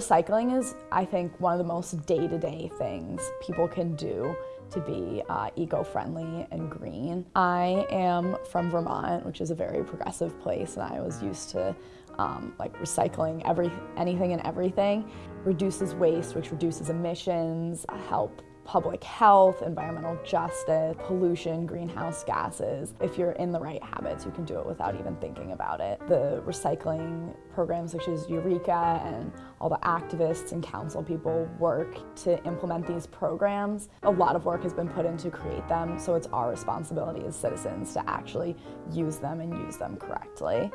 Recycling is, I think, one of the most day-to-day -day things people can do to be uh, eco-friendly and green. I am from Vermont, which is a very progressive place, and I was used to um, like recycling every, anything and everything. Reduces waste, which reduces emissions, help public health, environmental justice, pollution, greenhouse gases. If you're in the right habits, you can do it without even thinking about it. The recycling programs such as Eureka and all the activists and council people work to implement these programs. A lot of work has been put in to create them, so it's our responsibility as citizens to actually use them and use them correctly.